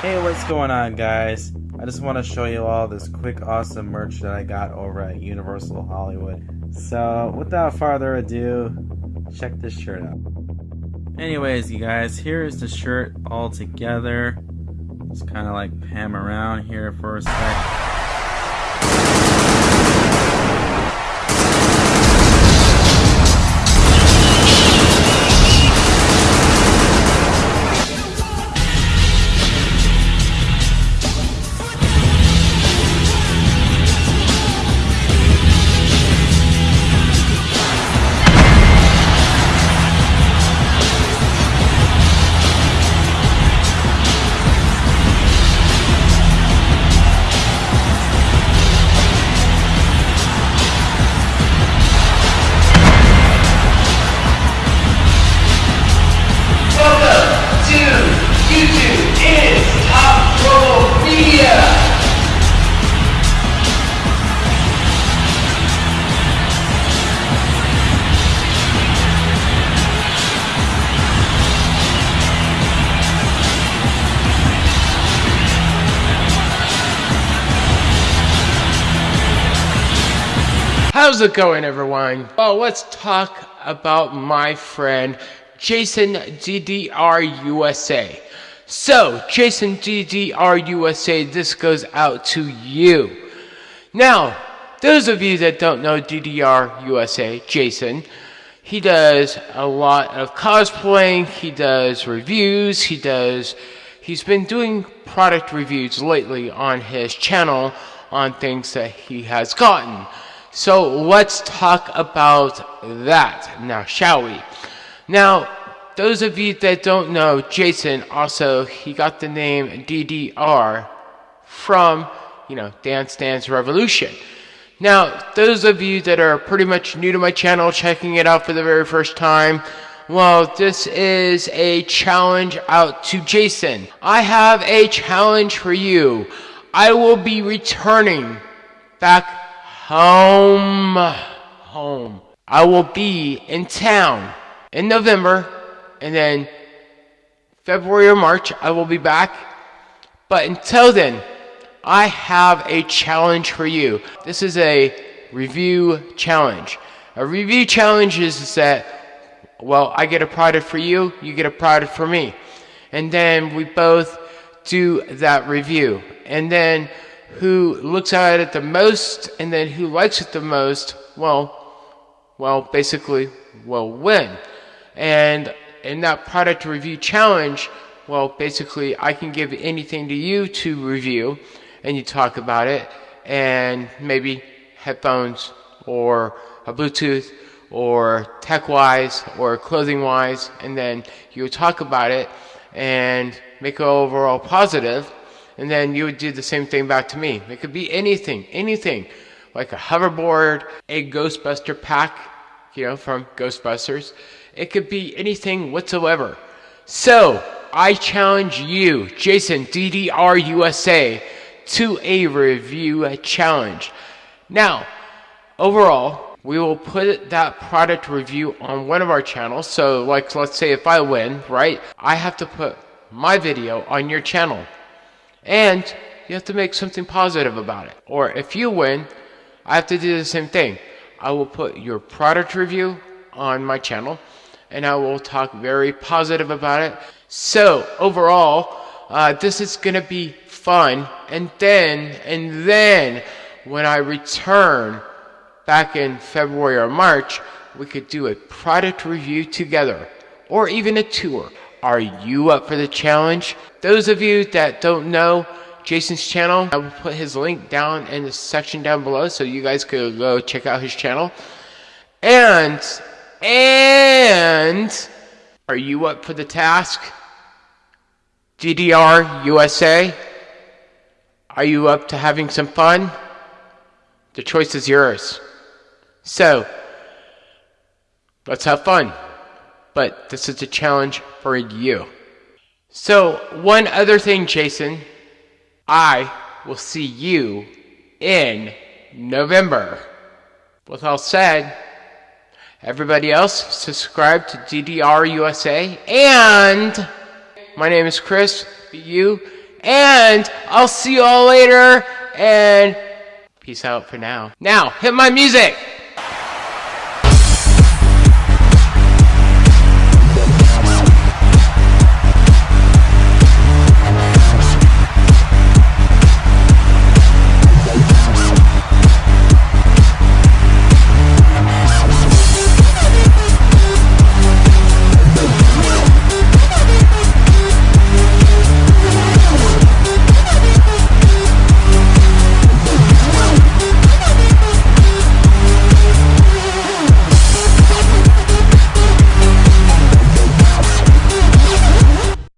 Hey, what's going on, guys? I just want to show you all this quick, awesome merch that I got over at Universal Hollywood. So, without further ado, check this shirt out. Anyways, you guys, here is the shirt all together. Just kind of like pan around here for a sec. How's it going, everyone? Well, let's talk about my friend Jason DDR USA. So, Jason DDR USA, this goes out to you. Now, those of you that don't know DDR USA, Jason, he does a lot of cosplaying, he does reviews, he does he's been doing product reviews lately on his channel on things that he has gotten. So let's talk about that now, shall we? Now, those of you that don't know, Jason also he got the name DDR from, you know, Dance Dance Revolution. Now, those of you that are pretty much new to my channel, checking it out for the very first time, well, this is a challenge out to Jason. I have a challenge for you. I will be returning back home. Home. I will be in town in November, and then February or March, I will be back. But until then, I have a challenge for you. This is a review challenge. A review challenge is that, well, I get a product for you, you get a product for me. And then we both do that review. And then who looks at it the most and then who likes it the most, well, well, basically will win. And in that product review challenge, well, basically, I can give anything to you to review, and you talk about it, and maybe headphones or a Bluetooth or tech wise or clothing wise, and then you talk about it and make it overall positive, and then you would do the same thing back to me. It could be anything, anything, like a hoverboard, a Ghostbuster pack, you know, from Ghostbusters. It could be anything whatsoever. So, I challenge you, Jason DDR USA, to a review challenge. Now, overall, we will put that product review on one of our channels. So, like, let's say if I win, right, I have to put my video on your channel. And you have to make something positive about it. Or if you win, I have to do the same thing. I will put your product review on my channel and I will talk very positive about it. So, overall, uh, this is going to be fun. And then, and then, when I return back in February or March, we could do a product review together or even a tour. Are you up for the challenge? Those of you that don't know Jason's channel, I will put his link down in the section down below so you guys could go check out his channel. And, and, are you up for the task? DDR USA? Are you up to having some fun? The choice is yours. So, let's have fun. But this is a challenge for you. So, one other thing, Jason. I will see you in November. With all said, everybody else subscribe to DDR USA and my name is Chris, you And I'll see you all later. And peace out for now. Now, hit my music.